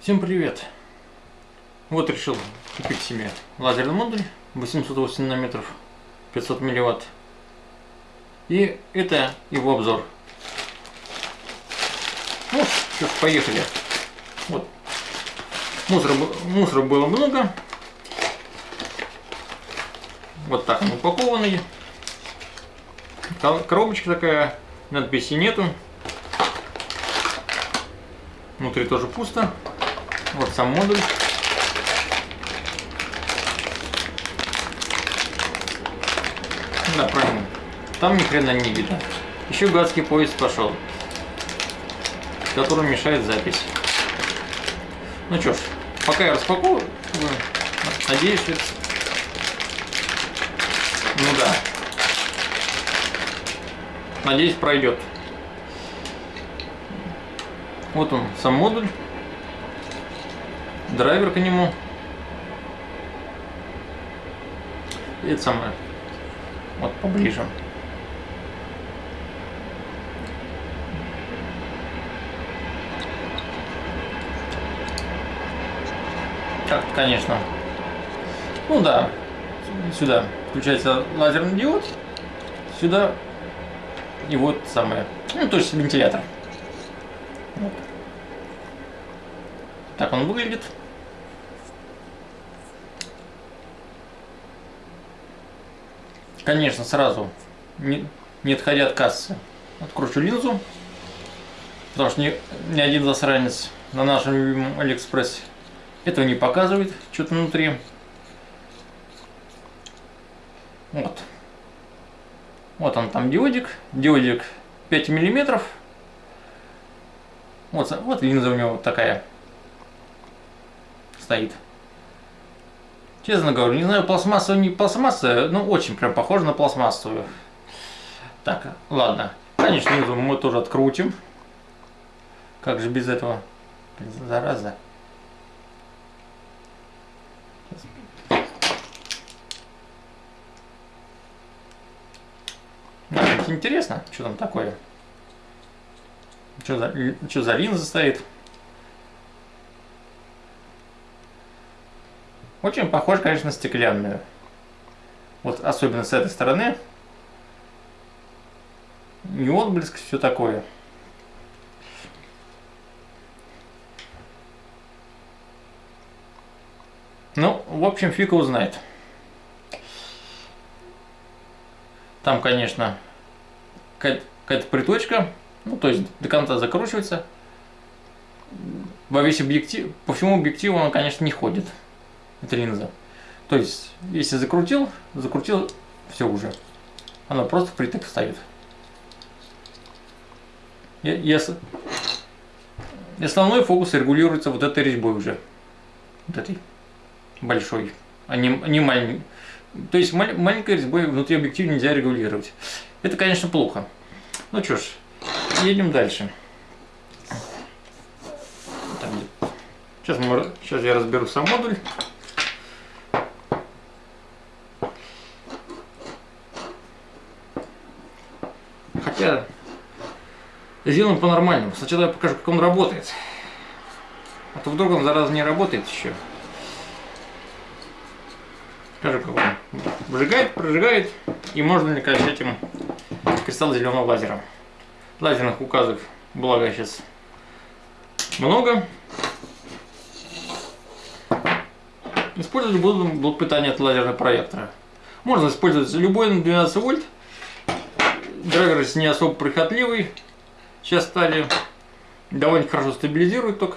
Всем привет! Вот решил купить себе лазерный модуль 808 нанометров 500 милливатт. И это его обзор. Ну что ж, поехали. Вот. Мусора, мусора было много. Вот так он упакованный. Коробочка такая, надписи нету. Внутри тоже пусто. Вот сам модуль. Да, правильно. Там ни хрена не видно. Еще гадский поезд пошел, который мешает запись. Ну что ж, пока я распакую, надеюсь, что... Ну да. Надеюсь, пройдет. Вот он, сам модуль драйвер к нему. И это самое. Вот поближе. Так, конечно. Ну да, сюда включается лазерный диод, сюда и вот самое, ну то есть вентилятор. Вот. Так он выглядит. Конечно, сразу, не, не отходя от кассы, откручу линзу, потому что ни, ни один засранец на нашем любимом Алиэкспрессе этого не показывает, что-то внутри. Вот. Вот он там диодик. Диодик 5 миллиметров. Вот, вот линза у него такая стоит. Честно говорю, не знаю, пластмассовая, не пластмассовая, но очень прям похоже на пластмассовую. Так, ладно. Конечно, мы тоже открутим. Как же без этого? Зараза. Да, интересно, что там такое. Что за, что за линза стоит? Очень похож, конечно, на стеклянную. Вот особенно с этой стороны. Не отблеск, все такое. Ну, в общем, фиг узнает. Там, конечно, какая-то приточка, ну, то есть до конца закручивается. Во весь объектив, по всему объективу он, конечно, не ходит эта линза. То есть, если закрутил, закрутил, все уже. Она просто впритык стоит. Я, я, и основной фокус регулируется вот этой резьбой уже. Вот этой большой. А не, не маленькой. То есть маль, маленькой резьбой внутри объектива нельзя регулировать. Это, конечно, плохо. Ну что ж, едем дальше. Сейчас, мы, сейчас я разберу сам модуль. Хотя сделаем по-нормальному. Сначала я покажу, как он работает. А то вдруг он зараза не работает еще. Покажу, как он выжигает, прожигает. И можно ли конечно этим кристалл зеленого лазера. Лазерных указок, благо сейчас много. Использовать буду блок питания от лазерного проектора. Можно использовать любой на 12 вольт Драйвер не особо прихотливый. Сейчас стали довольно хорошо стабилизирует только.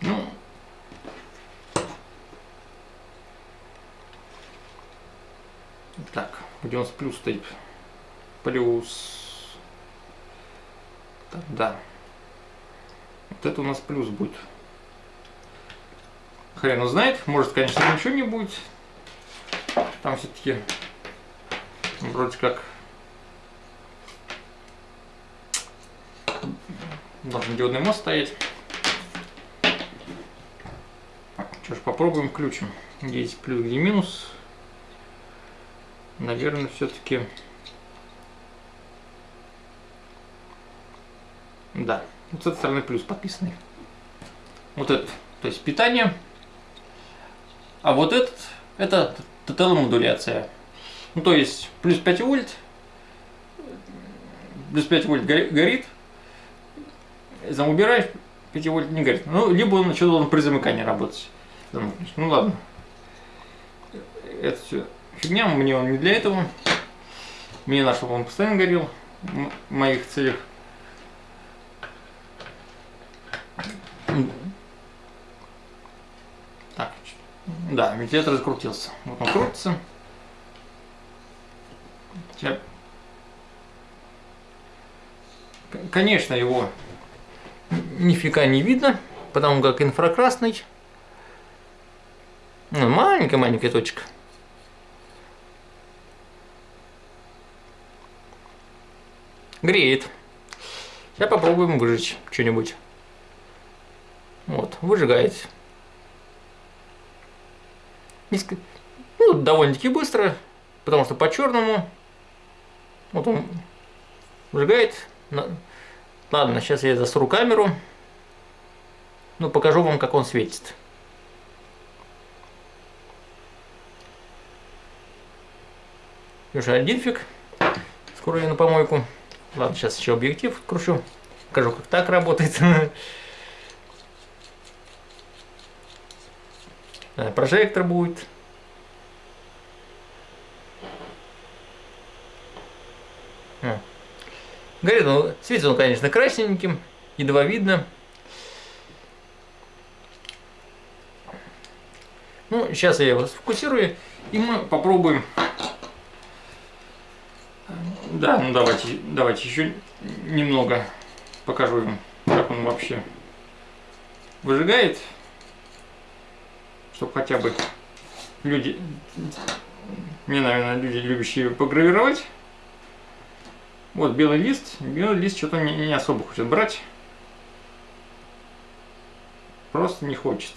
Ну, так, где у нас плюс стоит? Плюс. Так, да. Вот это у нас плюс будет. Хрен знает. Может, конечно, ничего не будет. Там все-таки вроде как должен диодный мост стоять. Что ж, попробуем включим. Где есть плюс, где минус. Наверное, все-таки... Да, вот с этой стороны плюс подписанный. Вот это, то есть питание. А вот этот, это ТТЛ-модуляция. Ну, то есть плюс 5 вольт, плюс 5 вольт горит, там убираешь, 5 вольт не горит. Ну, либо он еще должен при замыкании работать. Ну ладно. Это все фигня, мне он не для этого. Мне надо, чтобы он постоянно горел в моих целях. Так, да, вентилятор закрутился. Вот он крутится. Сейчас. Конечно, его нифига не видно, потому как инфракрасный. Ну, маленькая-маленькая точка. Греет. Сейчас попробуем выжечь что-нибудь. Вот, выжигает. Низко... Ну, довольно-таки быстро, потому что по черному. Вот он выжигает. Ладно, сейчас я засру камеру. Ну, покажу вам, как он светит. Уже один фиг. Скоро я на помойку. Ладно, сейчас еще объектив кручу. Покажу, как так работает. Прожектор будет. Горит он, светит он, конечно, красненьким, едва видно. Ну, сейчас я его сфокусирую, и мы попробуем да, ну давайте, давайте еще немного покажу им, как он вообще выжигает, чтобы хотя бы люди, мне, наверное, люди, любящие погравировать. Вот белый лист, белый лист что-то не, не особо хочет брать, просто не хочет.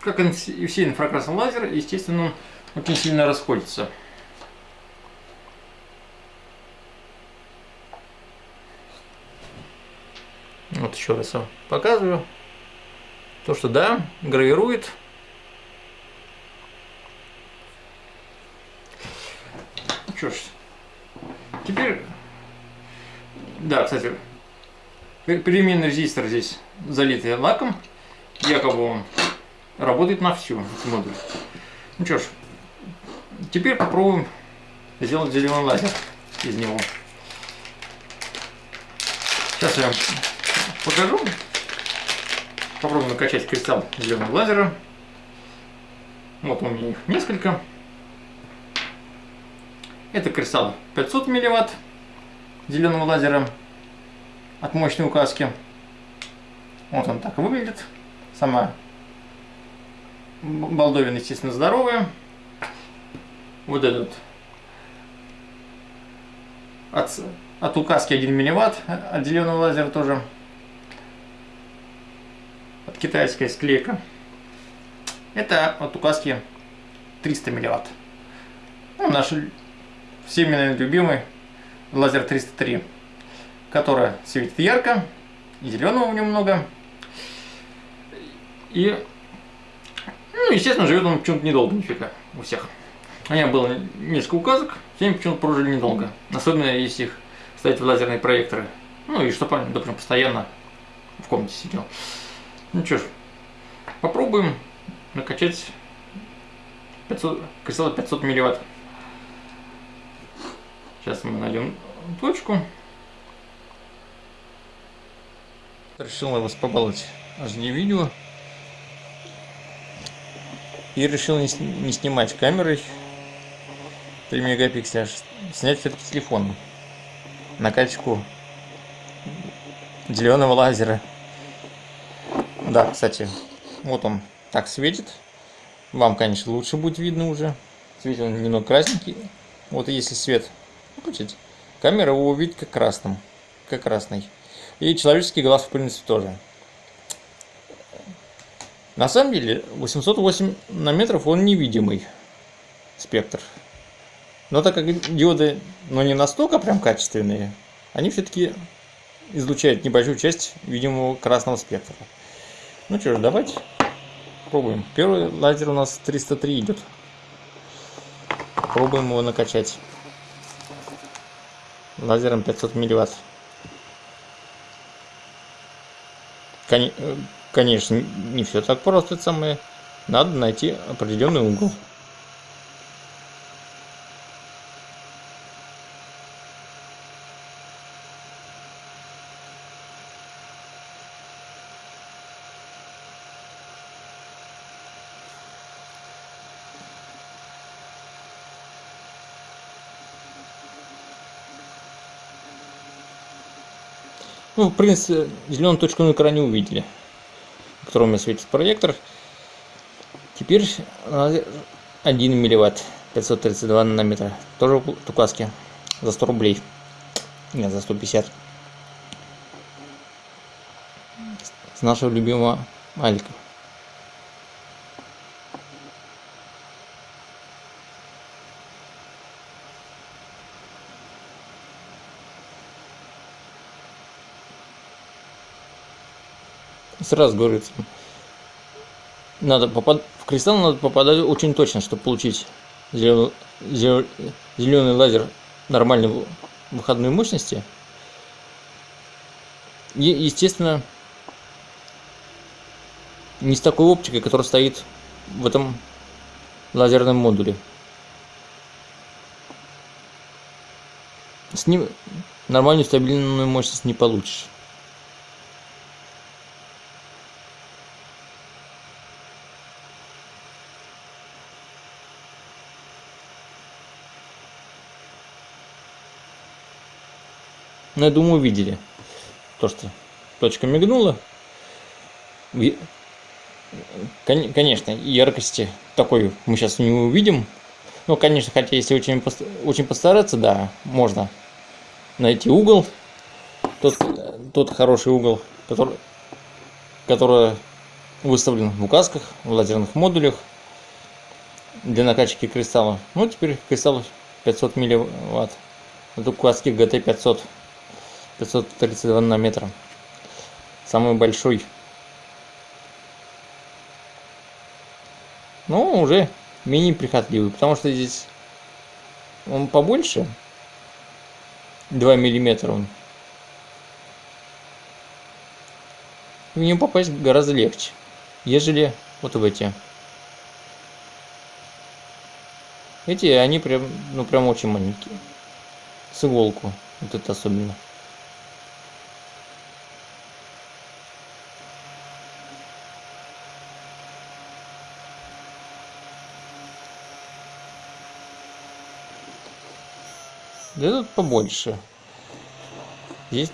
как и все инфракрасные лазеры, естественно, он очень сильно расходится. Вот еще раз показываю. То, что да, гравирует. Ну что ж, теперь, да, кстати, переменный резистор здесь залитый лаком, якобы он работает на всю модуль. Ну что ж, теперь попробуем сделать зеленый лазер из него. Сейчас я покажу. Попробуем накачать кристалл зеленого лазера. Вот у меня их несколько. Это кристалл 500 милливатт зеленого лазера от мощной указки. Вот он так выглядит. Сама Балдовин, естественно, здоровая. Вот этот от, от указки 1 милливатт отделенный лазер тоже. От китайской склейка. Это от указки 300 милливатт. Ну, наш всеми, любимый лазер 303, который светит ярко, и зеленого в нем много. И ну, естественно, живет он почему-то недолго, нифига, у всех. У меня было несколько указок, все почему-то прожили недолго. Особенно, если их ставить в лазерные проекторы. Ну, и чтобы, допустим, постоянно в комнате сидел. Ну что ж, попробуем накачать 500, кристалл 500 милливатт. Сейчас мы найдем точку. Решил вас побаловать аж не видео. И решил не, не снимать камерой 3 мегапикселя, а снять все-таки телефоном. Накачку зеленого лазера. Да, кстати, вот он так светит. Вам, конечно, лучше будет видно уже. Светит он немного красненький. Вот если свет включить, камера его увидит как красным. Как красный. И человеческий глаз, в принципе, тоже. На самом деле 808 нанометров он невидимый спектр. Но так как диоды, ну не настолько прям качественные, они все-таки излучают небольшую часть видимого красного спектра. Ну что ж, давайте пробуем. Первый лазер у нас 303 идет. Пробуем его накачать. Лазером 500 милливатт. Конечно, не все так просто, это самое. Надо найти определенный угол. Ну, в принципе, зеленую точку на экране увидели, у меня светит проектор. Теперь 1 милливатт, 532 нанометра. Тоже в туказке за 100 рублей. Нет, за 150. С нашего любимого Алика. Сразу говорится, надо попад... в кристалл надо попадать очень точно, чтобы получить зеленый, зеленый лазер нормальной выходной мощности. И, естественно, не с такой оптикой, которая стоит в этом лазерном модуле. С ним нормальную стабильную мощность не получишь. Но ну, я думаю, видели. То, что точка мигнула. Конечно, яркости такой мы сейчас не увидим. Ну, конечно, хотя если очень, очень постараться, да, можно найти угол. Тот, тот хороший угол, который, который выставлен в указках, в лазерных модулях для накачки кристалла. Ну, теперь кристалл 500 милливатт. Это указки GT500. 532 нанометра. Самый большой. Ну, уже менее прихотливый, потому что здесь он побольше. 2 миллиметра он. В него попасть гораздо легче, ежели вот в эти. Эти, они прям, ну прям очень маленькие. С иголку. Вот это особенно. Да тут побольше. Здесь,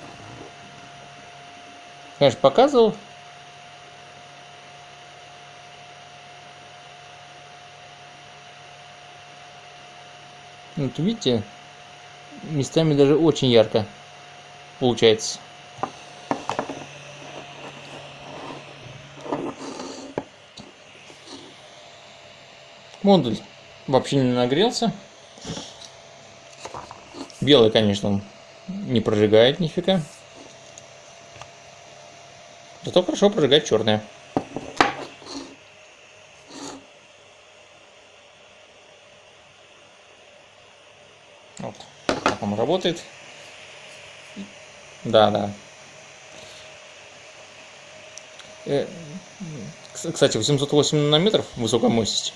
конечно, показывал. Вот видите, местами даже очень ярко получается. Модуль вообще не нагрелся. Белый, конечно, он не прожигает нифига. Зато хорошо прожигает черное. Вот, как он работает. Да, да. Э, кстати, 808 нанометров высокая мощность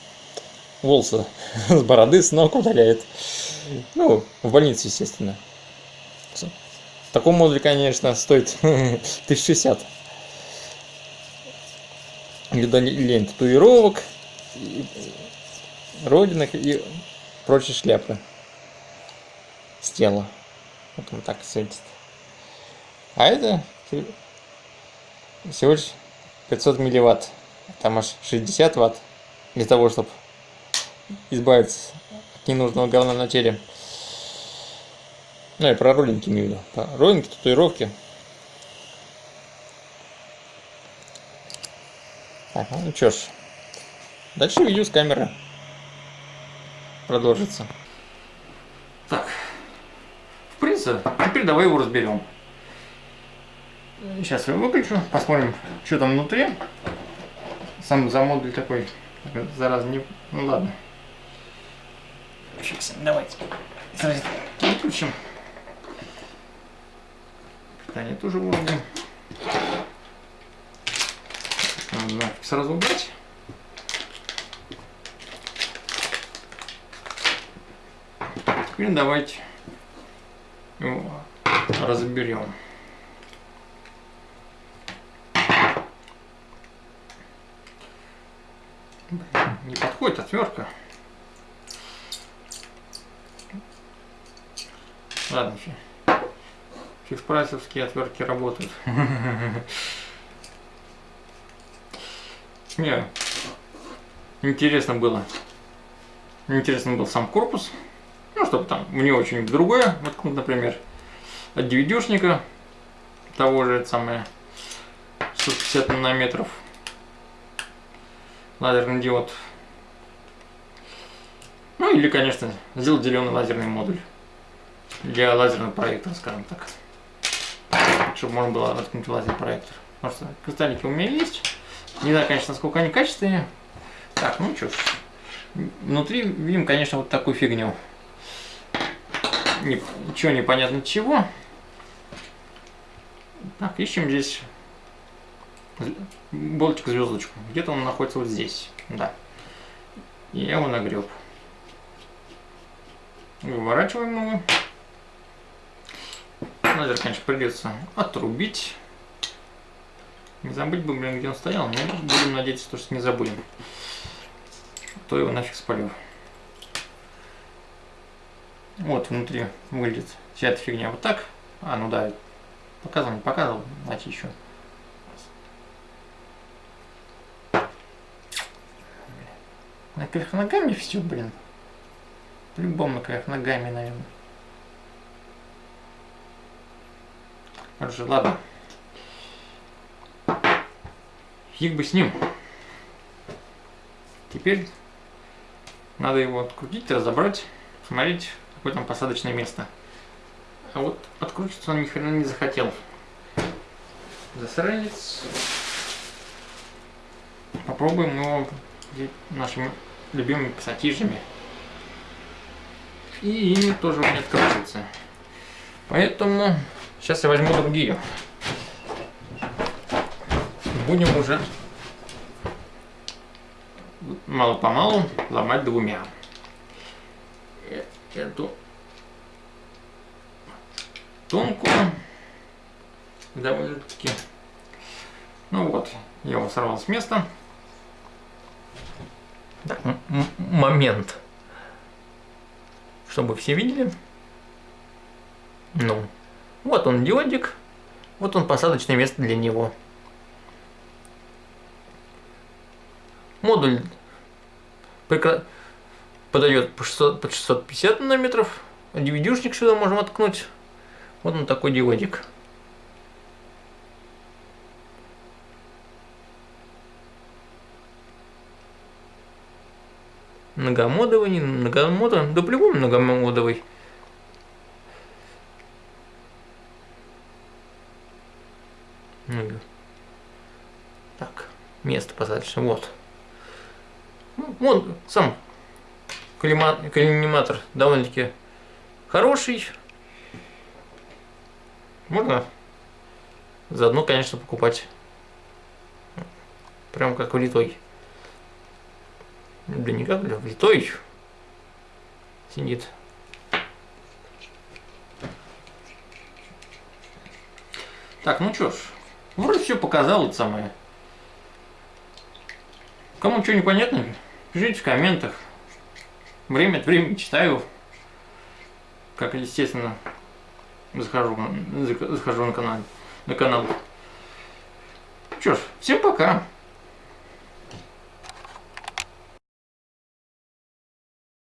волосы с бороды с ног удаляет. Ну, в больнице, естественно. В таком модуле, конечно, стоит 1060. Лень татуировок, родинок и прочие шляпы с тела. Вот он так светит. А это всего лишь 500 милливатт. Там аж 60 ватт для того, чтобы избавиться ненужного говна на теле. Ну и про роллинги имею в виду. Про роллинги, татуировки. Так, ну что ж. Дальше видео с камеры продолжится. получился. Теперь давай его разберем. Сейчас я выключу, посмотрим, что там внутри. Сам за модуль такой, зараз не... Ну ладно. Сейчас, давайте. Выключим. Питание тоже вырубим. Надо сразу убрать. Теперь давайте его разберем. Не подходит отвертка. Ладно, фикс-прайсовские отвертки работают. Не, интересно было. Интересно был сам корпус. Ну, чтобы там него что-нибудь другое воткнуть, например, от DVD-шника того же, самое, 150 нанометров лазерный диод. Ну или, конечно, сделать зеленый лазерный модуль для лазерного проектора, скажем так. Чтобы можно было воткнуть лазерный проектор. Потому что кристаллики у меня есть. Не знаю, конечно, насколько они качественные. Так, ну что ж. Внутри видим, конечно, вот такую фигню. Ничего непонятно чего. Так, ищем здесь болтик звездочку. Где-то он находится вот здесь. Да. Я его нагреб. Выворачиваем его. Лазер, конечно, придется отрубить. Не забыть бы, блин, где он стоял, но будем надеяться, что не забудем. То его нафиг спалю. Вот внутри выглядит вся эта фигня вот так. А, ну да, показывал, не показывал, значит еще. На кверх ногами все, блин. По-любому на кверх ногами, наверное. Короче, ладно. Фиг бы с ним. Теперь надо его открутить, разобрать, смотреть, какое там посадочное место. А вот откручиваться он ни хрена не захотел. Засранец. Попробуем его нашими любимыми пассатижами. И ими тоже он не откручивается. Поэтому сейчас я возьму другие будем уже мало-помалу ломать двумя. Э, эту тонкую довольно-таки. Ну вот, я его сорвал с места. Так, момент. Чтобы все видели. Ну, вот он диодик, вот он посадочное место для него. Модуль подает по 600, под 650 нанометров. DVD-шник сюда можем откнуть. Вот он такой диодик. Многомодовый, не многомодовый, да по-любому многомодовый. Так, место посадочное, вот. Ну, вот сам коллиматор довольно-таки хороший. Можно заодно, конечно, покупать. Прям как влитой. Да не как, влитой. Сидит. Так, ну чё ж, вроде все показал это самое. Кому что непонятно, Пишите в комментах. Время от времени читаю. Как естественно, захожу, захожу на канал. На канал. Что ж, всем пока.